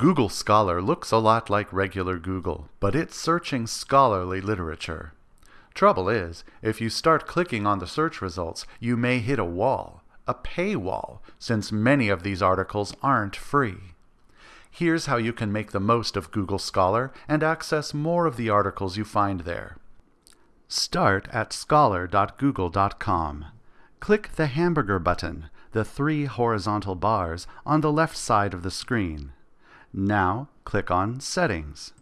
Google Scholar looks a lot like regular Google, but it's searching scholarly literature. Trouble is, if you start clicking on the search results, you may hit a wall, a paywall, since many of these articles aren't free. Here's how you can make the most of Google Scholar and access more of the articles you find there. Start at scholar.google.com. Click the hamburger button, the three horizontal bars, on the left side of the screen. Now click on Settings.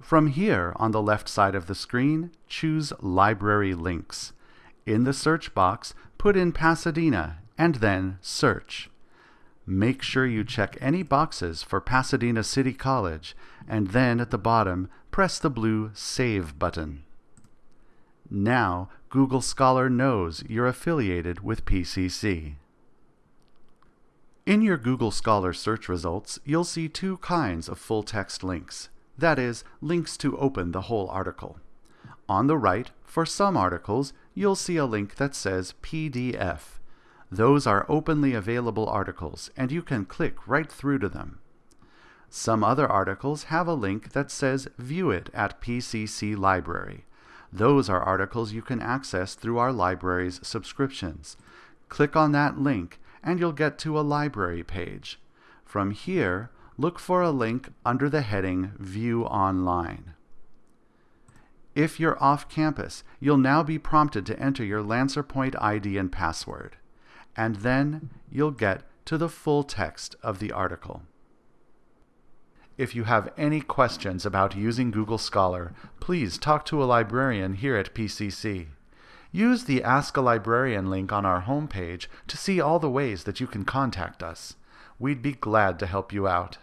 From here on the left side of the screen, choose Library Links. In the search box, put in Pasadena and then Search. Make sure you check any boxes for Pasadena City College and then at the bottom press the blue Save button. Now Google Scholar knows you're affiliated with PCC. In your Google Scholar search results, you'll see two kinds of full-text links. That is, links to open the whole article. On the right, for some articles, you'll see a link that says PDF. Those are openly available articles, and you can click right through to them. Some other articles have a link that says View it at PCC Library. Those are articles you can access through our library's subscriptions. Click on that link and you'll get to a library page. From here, look for a link under the heading View Online. If you're off campus, you'll now be prompted to enter your LancerPoint ID and password, and then you'll get to the full text of the article. If you have any questions about using Google Scholar, please talk to a librarian here at PCC. Use the Ask a Librarian link on our homepage to see all the ways that you can contact us. We'd be glad to help you out.